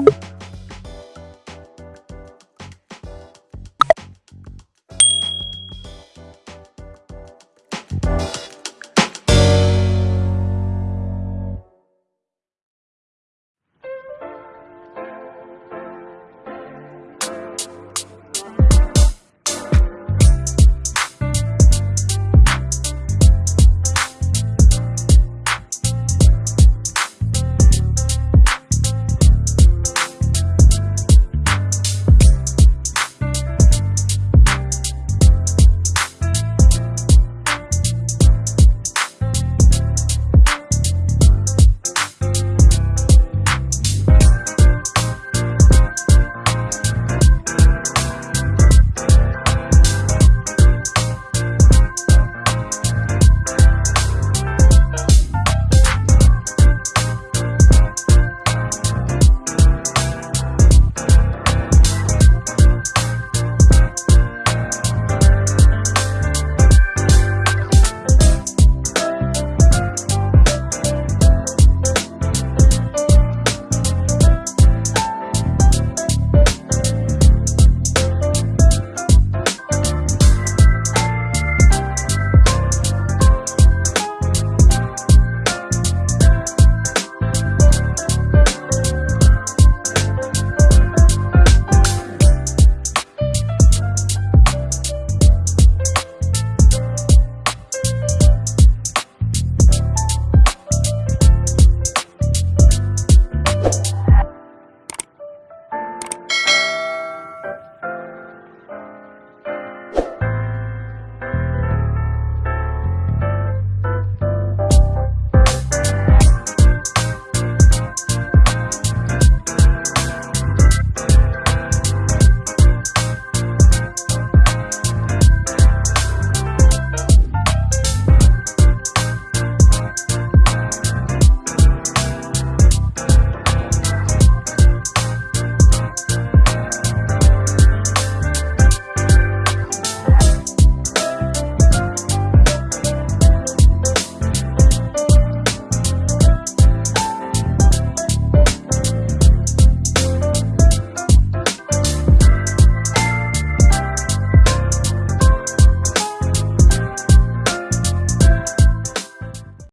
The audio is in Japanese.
you